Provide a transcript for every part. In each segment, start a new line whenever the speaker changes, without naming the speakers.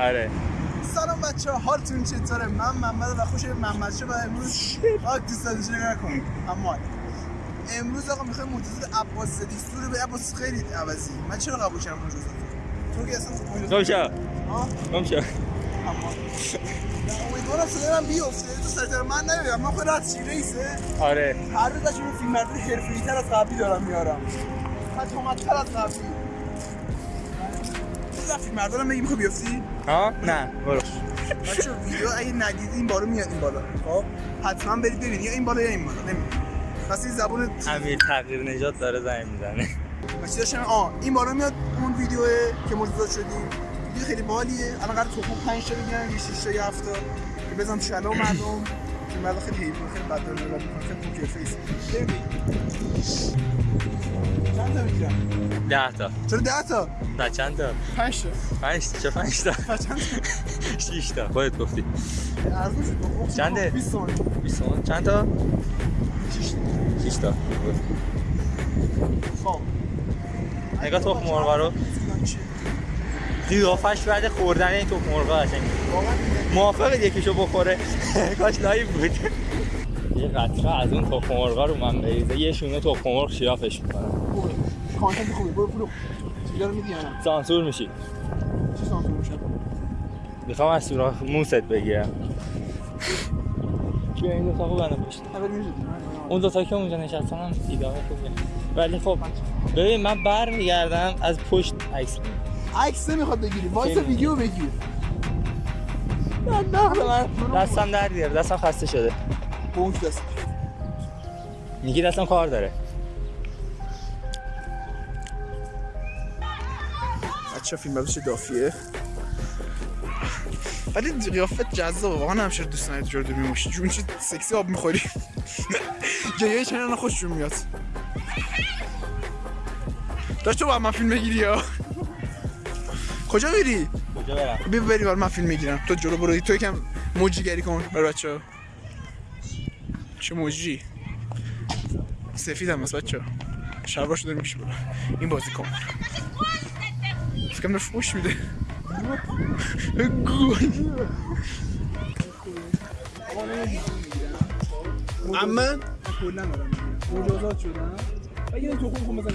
آره.
سلام بچه ها حالتون چطوره؟ من محمد و خوش محمد شو و امروز آق دوست داشته نکن اما امروز آقا می‌خوایم مجوز عباس صدیقی رو به عباس خیلی عوضی. من چرا قبول کردم مجوز تو که اصلا
گم
ها
گم
اما امیدوارم صدای من بیفته. تو سرتر من نمی‌دونم من خود رد چی رئیسه
آره.
هر روز از اون فیلم مردون حرفه‌ای تر از قبلی دارم میارم حتی تر از قبلی. فیلم مردون میگی می‌خوای بیفتی؟
ها نه برو.
بچه ویدیو اگه ندیدی این بارو میاد این بالا. خب حتما برید ببینید یا این بالا یا این بالا نمی‌دونم. پس این زبون
امیر تغییر نجات داره زنگ می‌زنه.
بچه داشتم آه این بالا میاد اون ویدیو که مجزا شدیم. ویدیو خیلی باحالیه الان قرار تو 5 تا بگیرن یه 6 تا یه 7 تا. که بزنم شلو مردم. که مردم خیلی حیوان خیلی بد داره نگاه می‌کنن خیلی پوکر فیس چند تا می‌گیرم؟
ده تا.
چرا 10 تا؟
نه چند تا؟
5 تا.
پنج تا. چه پنج تا؟
چند تا.
شیش تا. خودت گفتی.
ارزون شد
چنده؟
20 تومن
بیست تومن. چند تا؟ شیش تا.
خب.
نگاه تخم مرغا رو. قیافش بعد خوردن این تخم مرغا قشنگ
واقعا
موافق یکیشو بخوره. کاش live بود. یه قطره از اون تخم مرغا رو من بریزه. یه شونه تخم مرغ شیافش می‌کنم
خوبه کانتنت خوبه برو برو ویدیو رو میدی
سانسور میشی.
چی سانسور میشه
می‌خوام از سوراخ موست بگیرم. بیا این دوتا خوب پشت.
اول میشه
اون دوتا که اونجا نشستن هم دیده خوبیه ولی خب ببین من بر میگردم از پشت عکس.
عکس نمی‌خواد بگیری. وایس. ویدیو بگیر.
من دستم در بیاره دستم خسته شده.
بونک دست.
میگی دستم کار داره.
بچه فیلم برداشت دافیه. ولی قیافت جذابه واقعا همیشه دوست نداری جور باشی جون چه سکسی آب می‌خوری. جایه چنان خوششون میاد. داشت تو با من فیلم بگیری یا؟ کجا میری؟
کجا برم؟
بیا بریم من فیلم می‌گیرم. تو جلو برو تو یکم موجی گری کن برای بچه ها. چه موجی؟ سفید هم هست بچه ها. شلوار شده میشه برو. این بازی کن. فکرم داره فوش میده.
من
کلا دارم مجازات شدن. و یه تو خون خون بزن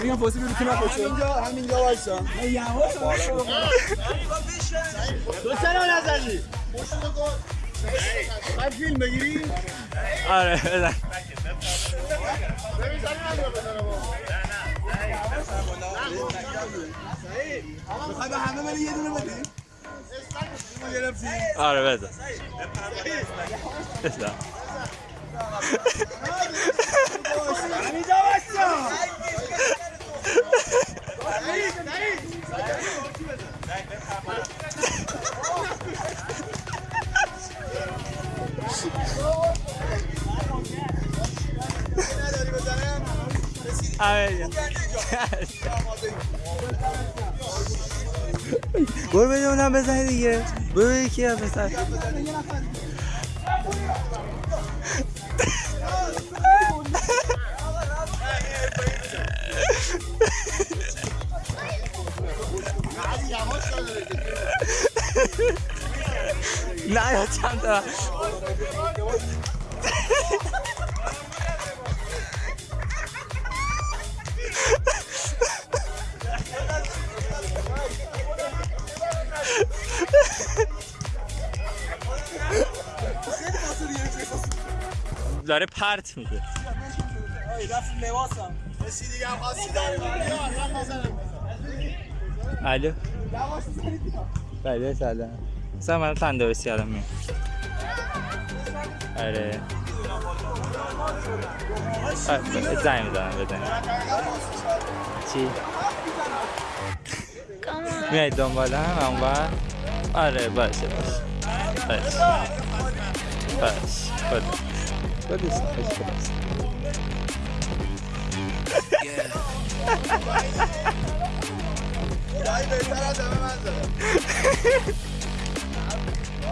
میگم فاسی بگو که نپاشه
همینجا همینجا وایسا. تو چرا نزنی من فیلم بگیری؟
آره بزن.
می‌خوای به همه بری یه دونه بدی؟
آره بزن. برو بده اونم بزنی دیگه. برو یکی هم بزن. چند تا داره پرت میشه الو. بله سلام. مثلا من تندرستی الان میام آره. زنگ می‌زنم بزنیم. چی؟ میای دنبال هم اونور آره باشه باشه. باشه. باشه اشکال نیست اشکال نیست.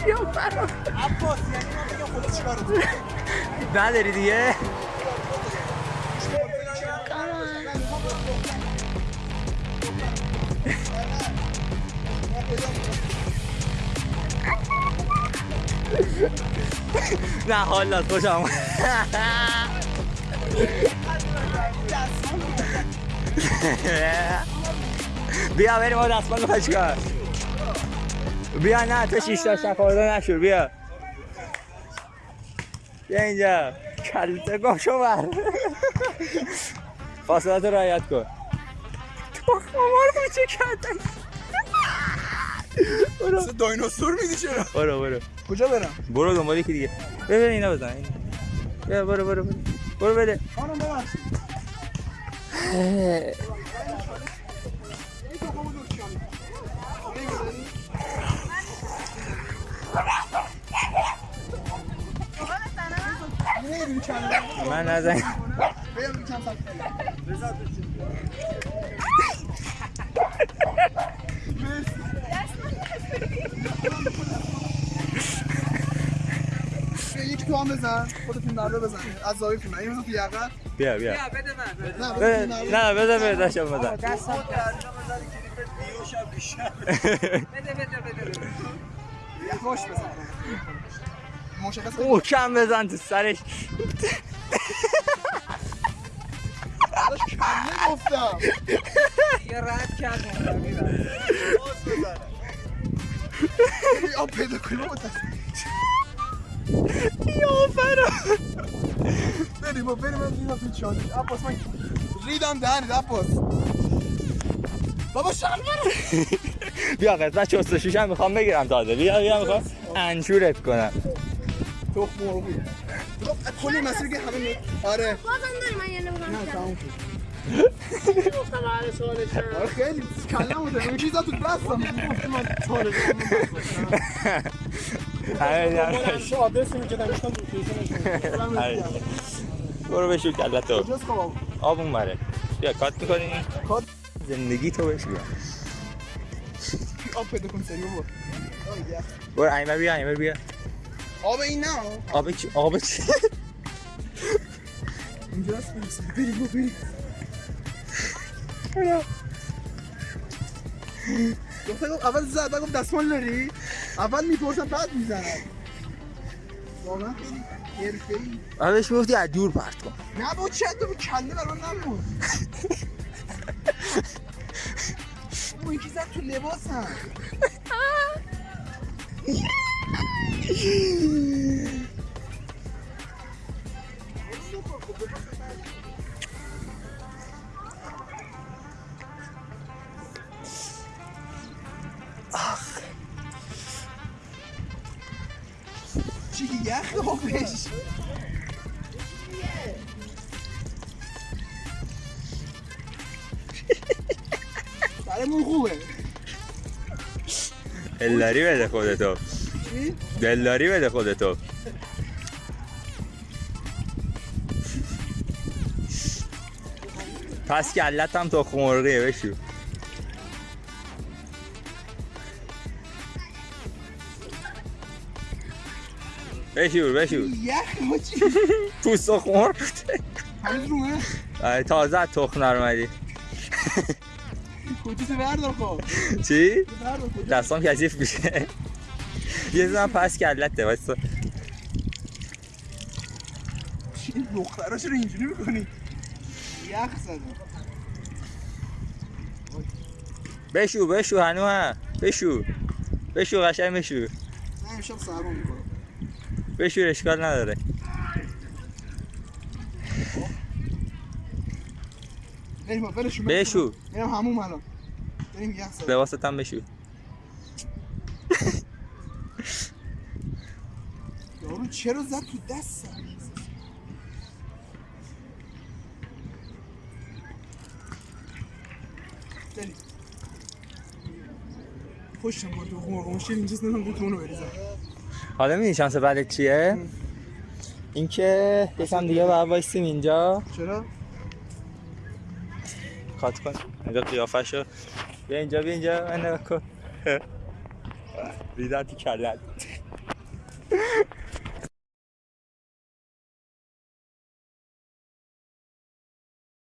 قشنگ بچسبه
عباس یعنی من بگم خدا چیکارت
نداری دیگه نه حالا خوشم. بیا بریم ما دستمال می‌خوای چیکار بیا نه تو شیش تا شفاده نشور بیا. بیا اینجا. کلته گم شو بر. فاصلات رو رعایت کن. تو مامان کوچه کردن؟ برو.
مثل دایناسور میدی چرا؟
برو برو.
کجا برم؟
برو دنبال یکی دیگه. ببین اینا بزن اینا. بیا برو برو برو. برو بده.
خانم ببخشید.
من نزن
یک تو هم بزن. خودتون نرده بزن. از زاویه این بزن تو یقه.
بیا بیا.
نه
بده.
بزن. تو نرده.
نه بده بده داشتم بزن
یواش بزن. مشخص
محکم بزن تو سرش.
کله گفتم. یه آب پیدا کنی متاسف
یا فرا
بریم با بریم من ریدم تو چانش عباس من ریدم دهنت عباس. بابا شلوار
بیا قسمت چستشوش هم می‌خوام بگیرم تازه. بیا بیا می‌خوام انشورت کنم.
تخم مرغی بابا، کلی مسیر که همه می- آره.
بازم داری من یه
نه تموم شد. آره خیلی کله بوده اون چیزا تو دستم گفتی من سوالش. آدرس می‌کنم گفتم لوکیشنش
آره. برو بشو کلت تو
کجاست خب
آب اون بره. بیا کات می‌کنی؟
کات.
زندگی تو بشو بیا.
آب پیدا کن سریع برو.
برو ایمر بیا ایمر بیا.
آب این نه.
آب چی آب چی؟
اینجا هست بریم بریم. بریم گفتم گفت اول زد گفت دستمال داری؟ اول می‌پرسم بعد می‌زنم. واقعا خیلی حرفه‌ای.
آبش می‌گفتی از دور پرت کن.
نه با چه تو کله برام نمون اون یکی زد تو لباسم. چی یخ آبش سرمون خوبه
دلداری بده خودتو
چی؟
دلداری بده خودتو پس کلت هم تخم مرغیه بشو بشور بشور
یخ ما چی؟
پوست
هنوز رومه؟
آره، تازه از تخم نرمدی
کتیسو بردار خب
چی؟
کجا؟
دستام کثیف میشه یه زن پس کلته واسه
چی دختراش رو اینجوری می‌کنی؟ یخ زدم
بشو بشو هنو ها بشو. بشو قشنگ بشو.
نه امشب سرما می‌کنم.
بشو اشکال نداره.
بریم بریم
بشو.
بریم همون الان. بریم یخ
لباست هم بشو.
یارو چرا زد تو دستم بریم خوشم بود تو مرغ مشکل اینجاست نمی‌دونم تو اونو بریزم.
حالا می‌دونی شانس بعدت چیه؟ اینکه یکم دیگه باید وایسیم اینجا.
چرا؟
کات کن اینجا قیافه شو بیا اینجا بیا اینجا من نگاه کن. ریدن تو کلت